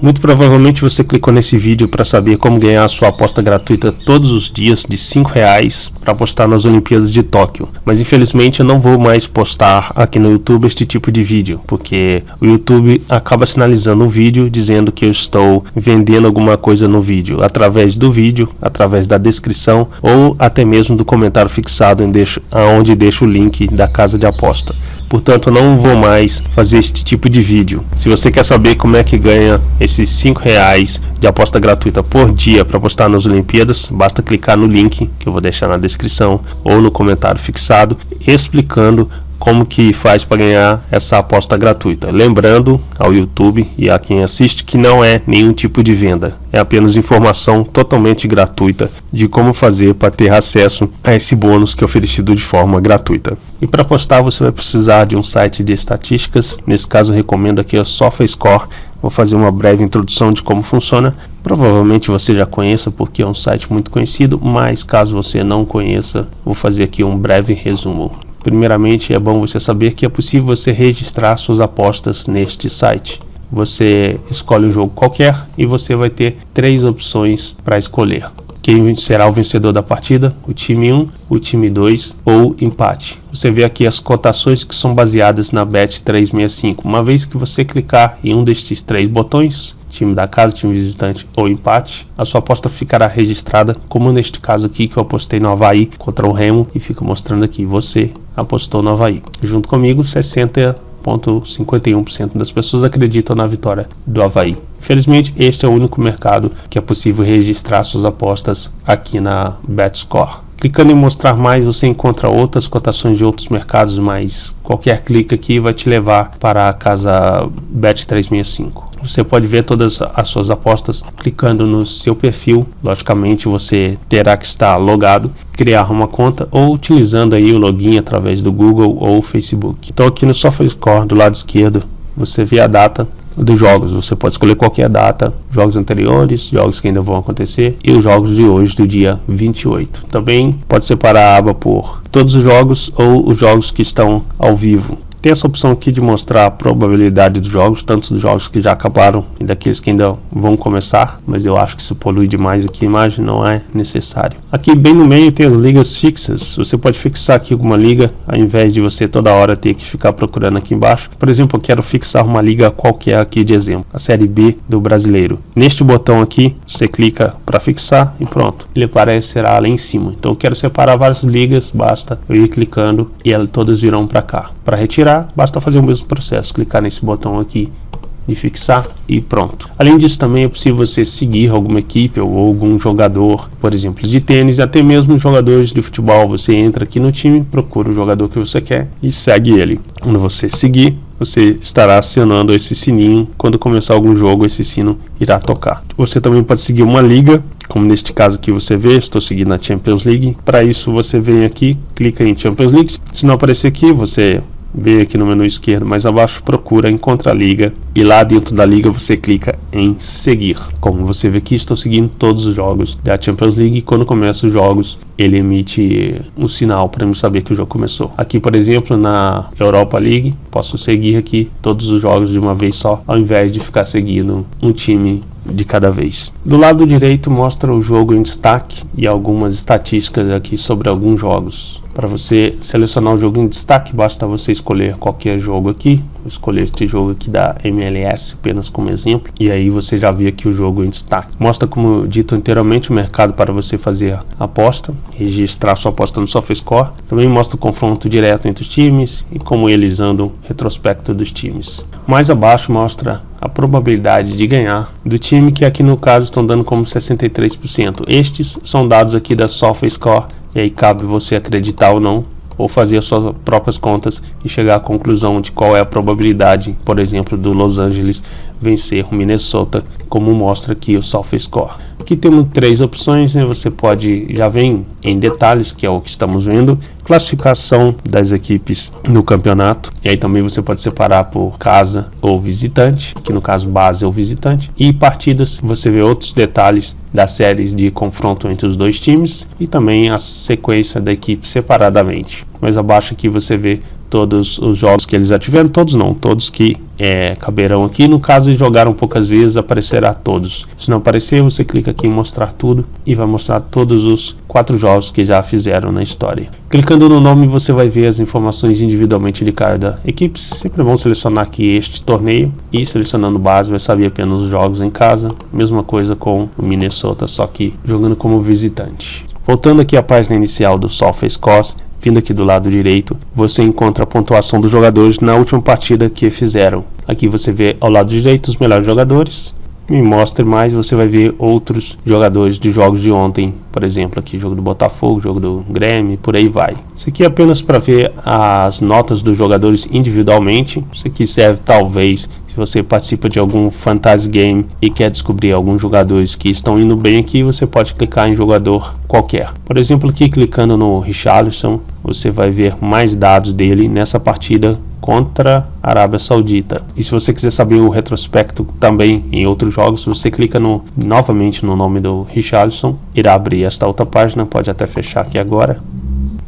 muito provavelmente você clicou nesse vídeo para saber como ganhar a sua aposta gratuita todos os dias de 5 reais para apostar nas Olimpíadas de Tóquio. Mas infelizmente eu não vou mais postar aqui no YouTube este tipo de vídeo, porque o YouTube acaba sinalizando o vídeo dizendo que eu estou vendendo alguma coisa no vídeo, através do vídeo, através da descrição ou até mesmo do comentário fixado em deixo, onde deixo o link da casa de aposta portanto não vou mais fazer este tipo de vídeo. Se você quer saber como é que ganha esses 5 reais de aposta gratuita por dia para apostar nas Olimpíadas, basta clicar no link que eu vou deixar na descrição ou no comentário fixado explicando como que faz para ganhar essa aposta gratuita. Lembrando ao YouTube e a quem assiste que não é nenhum tipo de venda, é apenas informação totalmente gratuita de como fazer para ter acesso a esse bônus que é oferecido de forma gratuita. E para apostar você vai precisar de um site de estatísticas, nesse caso recomendo aqui o SofaScore, Vou fazer uma breve introdução de como funciona. Provavelmente você já conheça porque é um site muito conhecido, mas caso você não conheça, vou fazer aqui um breve resumo. Primeiramente, é bom você saber que é possível você registrar suas apostas neste site. Você escolhe um jogo qualquer e você vai ter três opções para escolher. Quem será o vencedor da partida? O time 1, o time 2 ou empate. Você vê aqui as cotações que são baseadas na Bet365. Uma vez que você clicar em um destes três botões, time da casa, time visitante ou empate, a sua aposta ficará registrada, como neste caso aqui que eu apostei no Havaí contra o Remo e fica mostrando aqui, você apostou no Havaí. Junto comigo, 60,51% das pessoas acreditam na vitória do Havaí. Infelizmente, este é o único mercado que é possível registrar suas apostas aqui na BetScore. Clicando em mostrar mais, você encontra outras cotações de outros mercados, mas qualquer clique aqui vai te levar para a casa Bet365. Você pode ver todas as suas apostas clicando no seu perfil. Logicamente, você terá que estar logado, criar uma conta ou utilizando aí o login através do Google ou Facebook. Então, aqui no SofaScore do lado esquerdo, você vê a data dos jogos. Você pode escolher qualquer data, jogos anteriores, jogos que ainda vão acontecer e os jogos de hoje, do dia 28. Também pode separar a aba por todos os jogos ou os jogos que estão ao vivo. Tem essa opção aqui de mostrar a probabilidade dos jogos, tanto dos jogos que já acabaram e daqueles que ainda vão começar, mas eu acho que isso polui demais aqui a imagem, não é necessário. Aqui bem no meio tem as ligas fixas, você pode fixar aqui alguma liga, ao invés de você toda hora ter que ficar procurando aqui embaixo. Por exemplo, eu quero fixar uma liga qualquer aqui de exemplo, a Série B do Brasileiro. Neste botão aqui, você clica para fixar e pronto, ele aparecerá lá em cima. Então eu quero separar várias ligas, basta eu ir clicando e elas todas virão para cá. Para retirar tirar, basta fazer o mesmo processo, clicar nesse botão aqui de fixar e pronto. Além disso também é possível você seguir alguma equipe ou algum jogador, por exemplo, de tênis, até mesmo jogadores de futebol. Você entra aqui no time, procura o jogador que você quer e segue ele. Quando você seguir, você estará acionando esse sininho. Quando começar algum jogo, esse sino irá tocar. Você também pode seguir uma liga, como neste caso aqui você vê, estou seguindo a Champions League. Para isso você vem aqui, clica em Champions League. Se não aparecer aqui, você vem aqui no menu esquerdo mais abaixo, procura Encontra a Liga e lá dentro da liga você clica em seguir. Como você vê aqui, estou seguindo todos os jogos da Champions League e quando começa os jogos ele emite um sinal para eu saber que o jogo começou. Aqui, por exemplo, na Europa League, posso seguir aqui todos os jogos de uma vez só, ao invés de ficar seguindo um time de cada vez. Do lado direito mostra o jogo em destaque e algumas estatísticas aqui sobre alguns jogos. Para você selecionar o jogo em destaque, basta você escolher qualquer jogo aqui. Vou escolher este jogo aqui da MLS apenas como exemplo. E aí você já vê aqui o jogo em destaque. Mostra, como dito anteriormente, o mercado para você fazer aposta, registrar sua aposta no SofaScore. Também mostra o confronto direto entre os times e como eles andam, retrospecto dos times. Mais abaixo mostra a probabilidade de ganhar do time que aqui no caso estão dando como 63%. Estes são dados aqui da SofaScore e aí cabe você acreditar ou não ou fazer as suas próprias contas e chegar à conclusão de qual é a probabilidade, por exemplo, do Los Angeles vencer o Minnesota, como mostra aqui o SofaScore. Aqui temos três opções, né? você pode, já vem em detalhes, que é o que estamos vendo, classificação das equipes no campeonato, e aí também você pode separar por casa ou visitante, que no caso base ou visitante, e partidas, você vê outros detalhes das séries de confronto entre os dois times e também a sequência da equipe separadamente. Mais abaixo aqui você vê todos os jogos que eles já tiveram, todos não, todos que é, caberão aqui. No caso de jogaram poucas vezes, aparecerá todos. Se não aparecer, você clica aqui em mostrar tudo e vai mostrar todos os quatro jogos que já fizeram na história. Clicando no nome, você vai ver as informações individualmente de cada equipe. Sempre é bom selecionar aqui este torneio e selecionando base, vai saber apenas os jogos em casa. Mesma coisa com o Minnesota, só que jogando como visitante. Voltando aqui à página inicial do SofaScore, vindo aqui do lado direito, você encontra a pontuação dos jogadores na última partida que fizeram. Aqui você vê ao lado direito os melhores jogadores. Me mostre mais, você vai ver outros jogadores de jogos de ontem, por exemplo, aqui jogo do Botafogo, jogo do Grêmio, por aí vai. Isso aqui é apenas para ver as notas dos jogadores individualmente. Isso aqui serve talvez você participa de algum fantasy game e quer descobrir alguns jogadores que estão indo bem aqui, você pode clicar em jogador qualquer. Por exemplo, aqui clicando no Richarlison, você vai ver mais dados dele nessa partida contra a Arábia Saudita. E se você quiser saber o retrospecto também em outros jogos, você clica no, novamente no nome do Richarlison, irá abrir esta outra página, pode até fechar aqui agora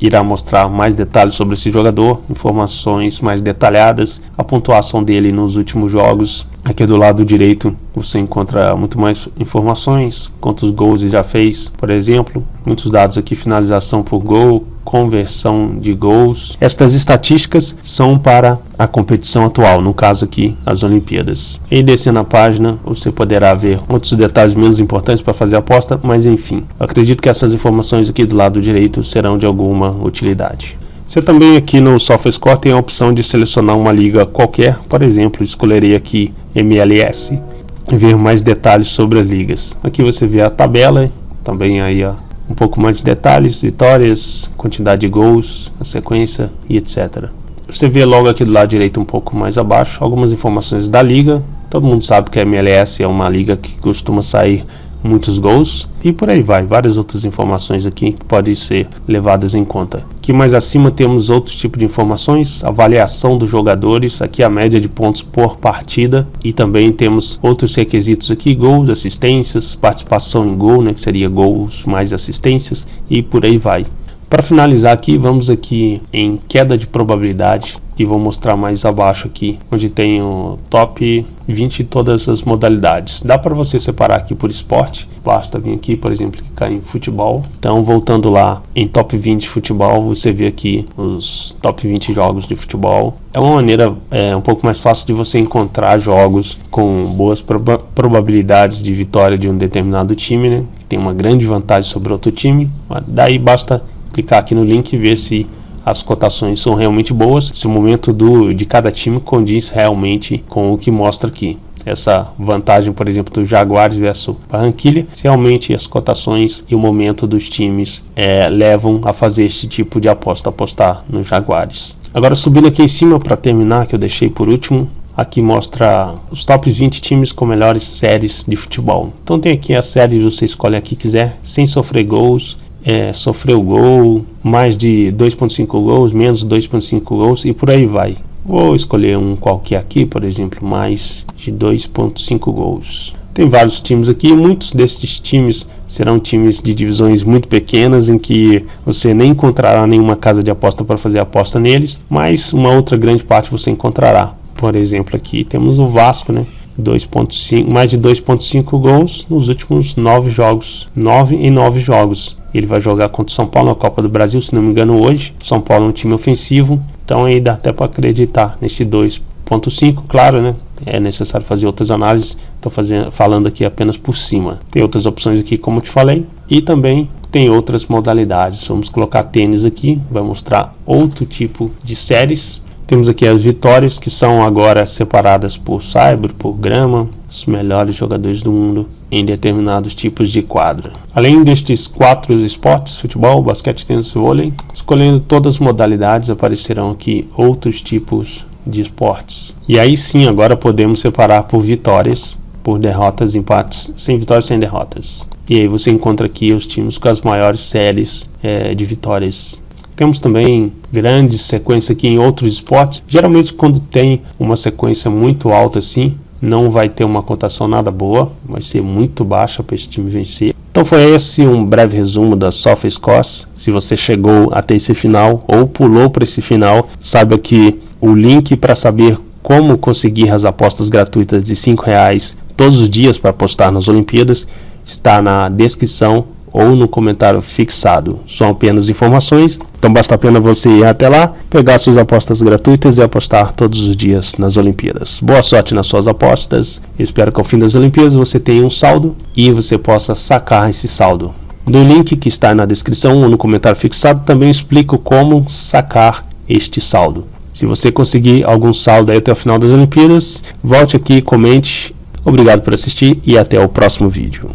irá mostrar mais detalhes sobre esse jogador, informações mais detalhadas, a pontuação dele nos últimos jogos. Aqui do lado direito você encontra muito mais informações, quantos gols ele já fez, por exemplo, muitos dados aqui, finalização por gol, conversão de gols. Estas estatísticas são para a competição atual, no caso aqui as Olimpíadas. E descendo a página, você poderá ver outros detalhes menos importantes para fazer a aposta, mas enfim, acredito que essas informações aqui do lado direito serão de alguma utilidade. Você também aqui no SofaScore tem a opção de selecionar uma liga qualquer, por exemplo, escolherei aqui MLS e ver mais detalhes sobre as ligas. Aqui você vê a tabela, também aí ó, um pouco mais de detalhes, vitórias, quantidade de gols, a sequência e etc. Você vê logo aqui do lado direito um pouco mais abaixo algumas informações da liga. Todo mundo sabe que a MLS é uma liga que costuma sair muitos gols e por aí vai, várias outras informações aqui que podem ser levadas em conta. Aqui mais acima temos outros tipos de informações, avaliação dos jogadores, aqui a média de pontos por partida e também temos outros requisitos aqui, gols, assistências, participação em gol, né, que seria gols mais assistências e por aí vai. Para finalizar aqui, vamos aqui em queda de probabilidade e vou mostrar mais abaixo aqui, onde tem o top 20 todas as modalidades. Dá para você separar aqui por esporte, basta vir aqui, por exemplo, clicar em futebol. Então, voltando lá em top 20 futebol, você vê aqui os top 20 jogos de futebol. É uma maneira é, um pouco mais fácil de você encontrar jogos com boas proba probabilidades de vitória de um determinado time, né? Tem uma grande vantagem sobre outro time. Daí basta clicar aqui no link e ver se as cotações são realmente boas, se o momento do, de cada time condiz realmente com o que mostra aqui. Essa vantagem, por exemplo, do Jaguares versus Barranquilha, se realmente as cotações e o momento dos times é, levam a fazer este tipo de aposta, apostar nos Jaguares. Agora subindo aqui em cima para terminar, que eu deixei por último, aqui mostra os top 20 times com melhores séries de futebol. Então tem aqui a série, você escolhe a que quiser, sem sofrer gols, é, sofreu gol, mais de 2.5 gols, menos 2.5 gols e por aí vai. Vou escolher um qualquer aqui, por exemplo, mais de 2.5 gols. Tem vários times aqui, muitos desses times serão times de divisões muito pequenas em que você nem encontrará nenhuma casa de aposta para fazer aposta neles, mas uma outra grande parte você encontrará. Por exemplo, aqui temos o Vasco, né? 2.5, mais de 2.5 gols nos últimos nove jogos, 9 em 9 jogos. Ele vai jogar contra o São Paulo na Copa do Brasil, se não me engano, hoje. São Paulo é um time ofensivo, então aí dá até para acreditar neste 2.5, claro, né? É necessário fazer outras análises. Estou falando aqui apenas por cima. Tem outras opções aqui, como te falei, e também tem outras modalidades. Vamos colocar tênis aqui, vai mostrar outro tipo de séries temos aqui as vitórias que são agora separadas por cyber, por grama, os melhores jogadores do mundo em determinados tipos de quadra. Além destes quatro esportes, futebol, basquete, tênis e vôlei, escolhendo todas as modalidades aparecerão aqui outros tipos de esportes. E aí sim, agora podemos separar por vitórias, por derrotas, empates, sem vitórias, sem derrotas. E aí você encontra aqui os times com as maiores séries é, de vitórias temos também grandes sequências aqui em outros esportes. Geralmente quando tem uma sequência muito alta assim, não vai ter uma cotação nada boa, vai ser muito baixa para esse time vencer. Então foi esse um breve resumo da Software Scores. Se você chegou até esse final ou pulou para esse final, saiba que o link para saber como conseguir as apostas gratuitas de R$ reais todos os dias para apostar nas Olimpíadas está na descrição ou no comentário fixado. São apenas informações, então basta a pena você ir até lá, pegar suas apostas gratuitas e apostar todos os dias nas Olimpíadas. Boa sorte nas suas apostas. Eu espero que ao fim das Olimpíadas você tenha um saldo e você possa sacar esse saldo. No link que está na descrição ou no comentário fixado também explico como sacar este saldo. Se você conseguir algum saldo até o final das Olimpíadas, volte aqui, comente. Obrigado por assistir e até o próximo vídeo.